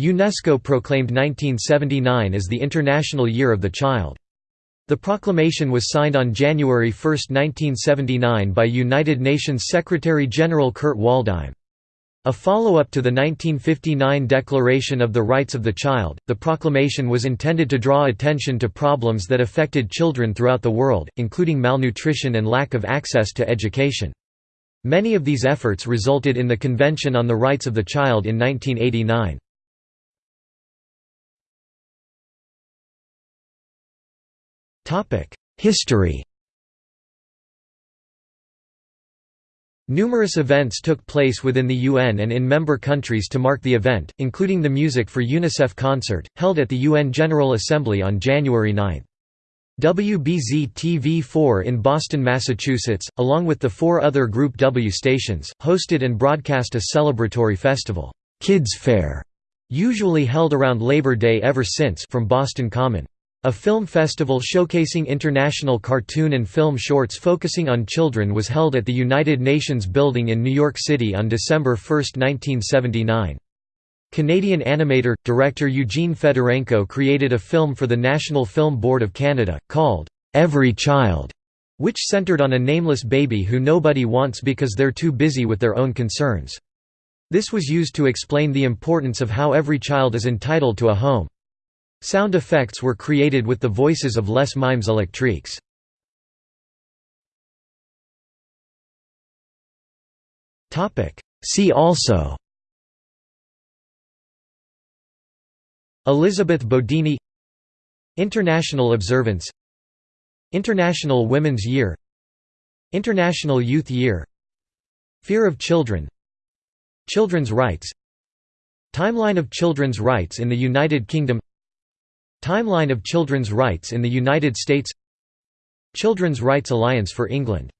UNESCO proclaimed 1979 as the International Year of the Child. The proclamation was signed on January 1, 1979 by United Nations Secretary-General Kurt Waldheim. A follow-up to the 1959 Declaration of the Rights of the Child, the proclamation was intended to draw attention to problems that affected children throughout the world, including malnutrition and lack of access to education. Many of these efforts resulted in the Convention on the Rights of the Child in 1989. History Numerous events took place within the UN and in member countries to mark the event, including the Music for UNICEF concert, held at the UN General Assembly on January 9. WBZ-TV4 in Boston, Massachusetts, along with the four other Group W stations, hosted and broadcast a celebratory festival, Kids Fair, usually held around Labor Day ever since from Boston Common. A film festival showcasing international cartoon and film shorts focusing on children was held at the United Nations building in New York City on December 1, 1979. Canadian animator, director Eugene Fedorenko created a film for the National Film Board of Canada, called, "'Every Child' which centered on a nameless baby who nobody wants because they're too busy with their own concerns. This was used to explain the importance of how every child is entitled to a home. Sound effects were created with the voices of Les Mimes Electriques. See also Elizabeth Bodini International Observance International Women's Year International Youth Year Fear of Children Children's Rights Timeline of children's rights in the United Kingdom Timeline of children's rights in the United States Children's Rights Alliance for England